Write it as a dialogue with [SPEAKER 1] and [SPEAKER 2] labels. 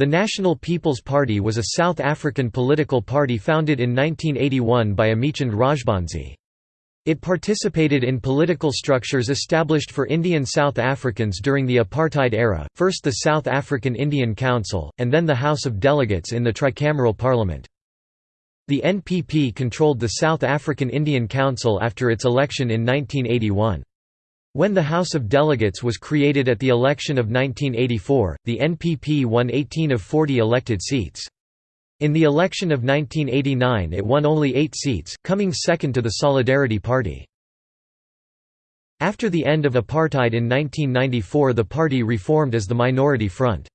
[SPEAKER 1] The National People's Party was a South African political party founded in 1981 by Amichand Rajbansi. It participated in political structures established for Indian South Africans during the apartheid era, first the South African Indian Council, and then the House of Delegates in the tricameral parliament. The NPP controlled the South African Indian Council after its election in 1981. When the House of Delegates was created at the election of 1984, the NPP won 18 of 40 elected seats. In the election of 1989 it won only eight seats, coming second to the Solidarity Party. After the end of apartheid in 1994 the party reformed as the Minority Front.